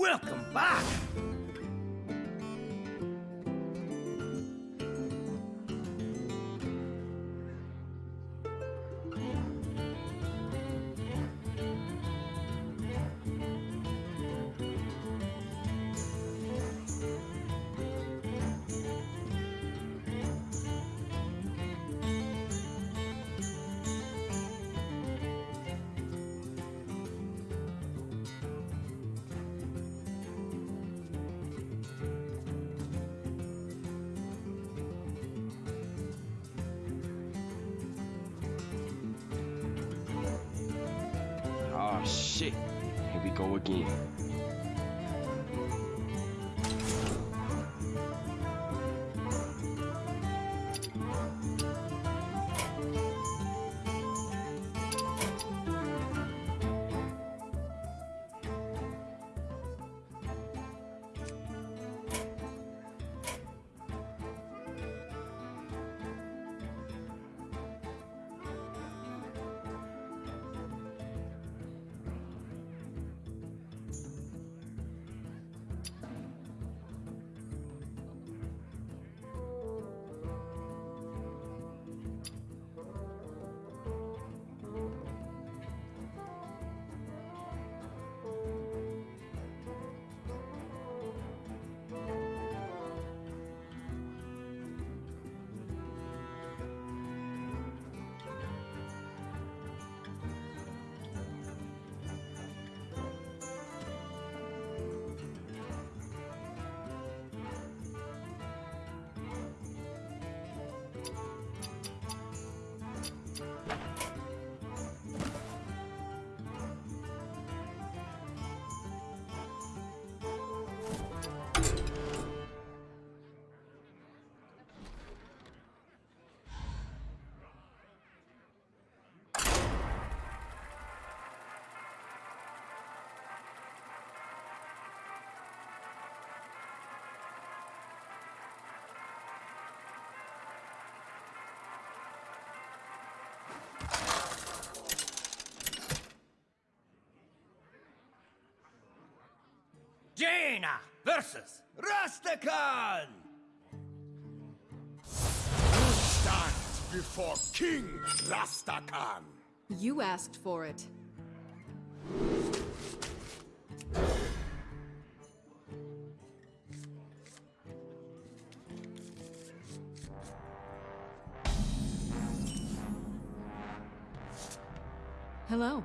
Welcome back! Oh, shit. Here we go again. Jaina versus Rastakhan! You stand before King Rastakhan. You asked for it. Hello.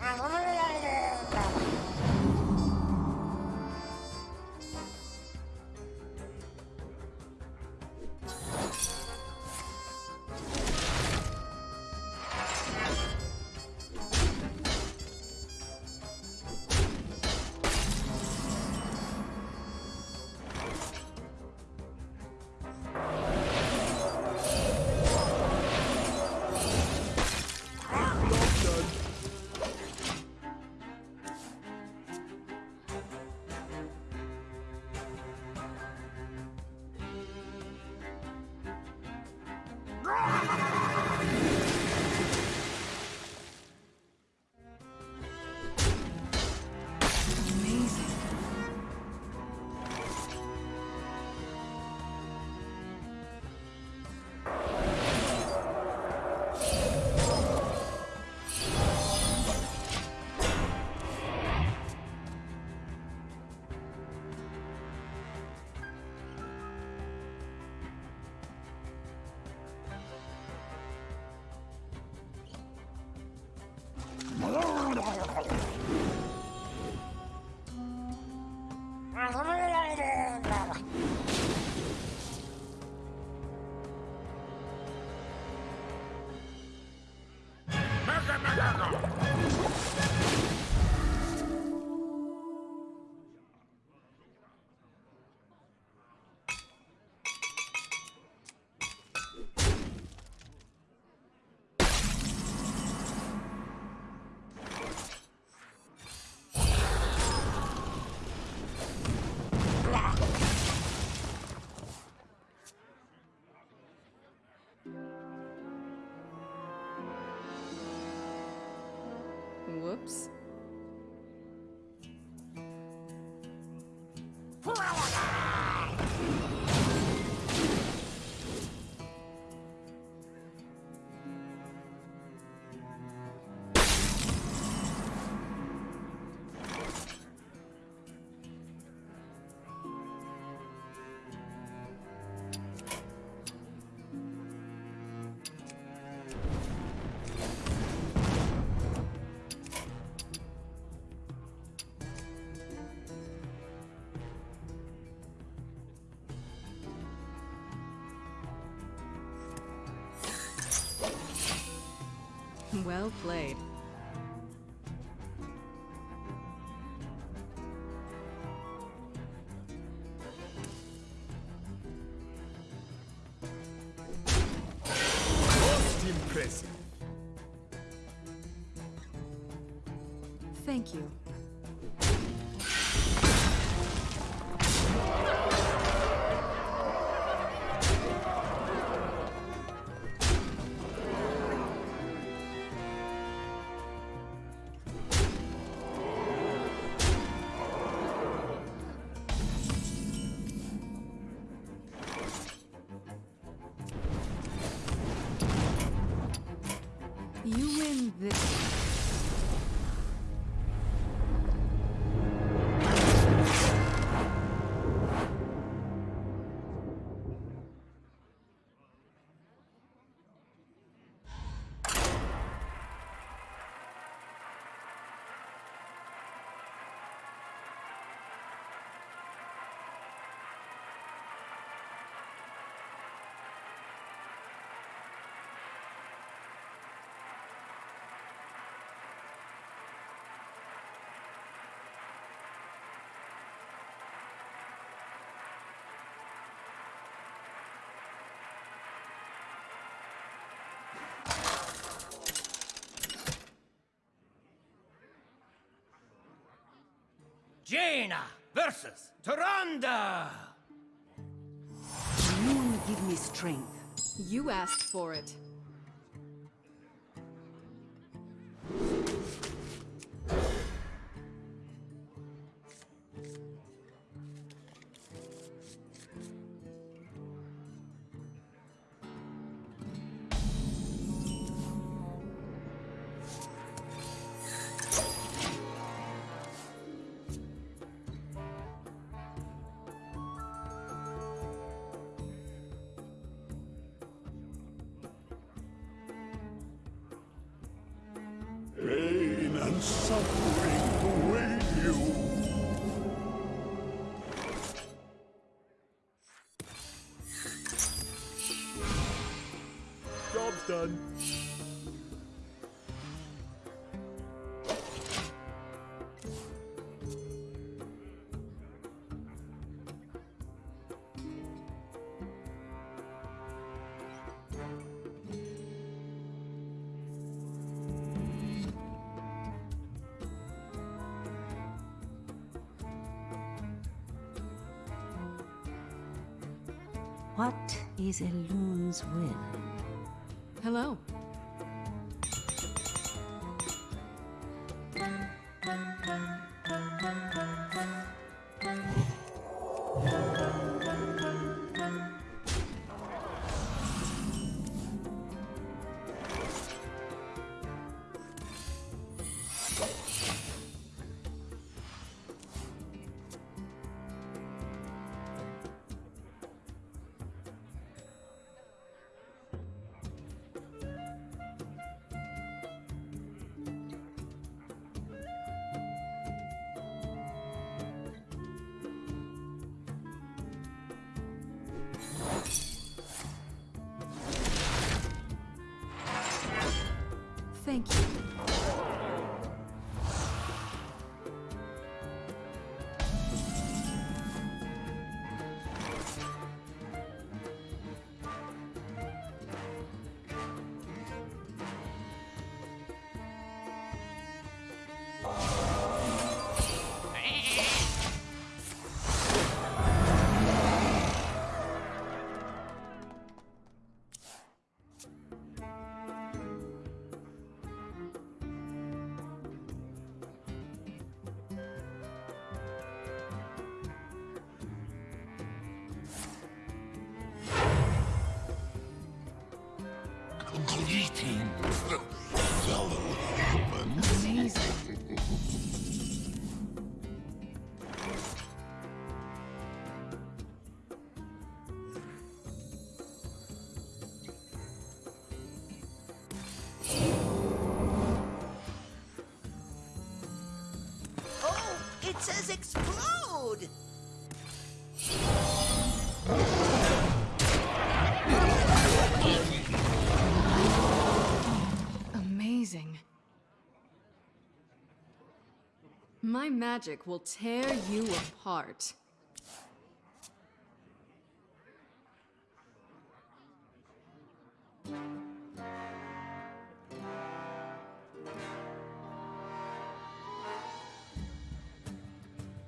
Ajá. Well played. Most impressive. Thank you. You this. Jaina versus Tyrande! You give me strength. You asked for it. Suffering await you. Job's done. What is Elune's will? Hello. Waiting. Oh, it says explode! My magic will tear you apart.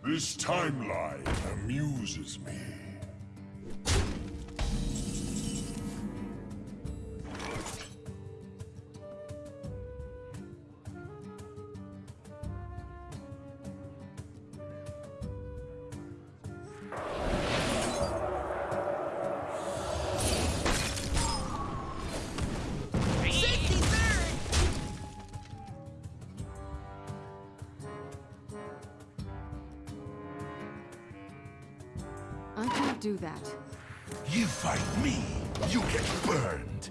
This timeline amuses me. Do that. You fight me, you get burned.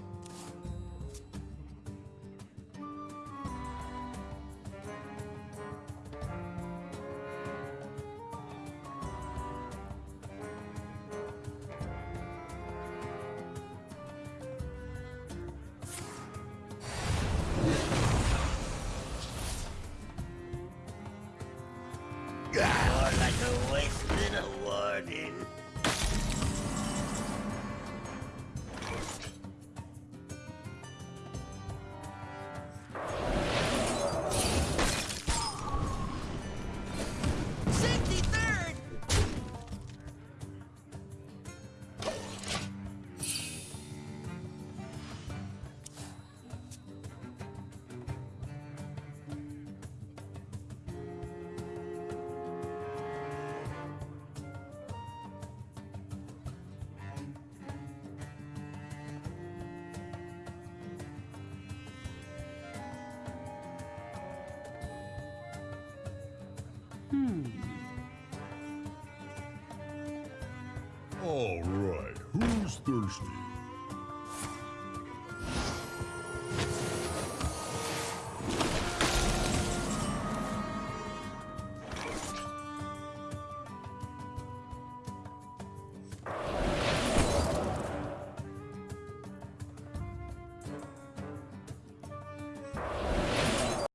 Hmm. All right, who's thirsty?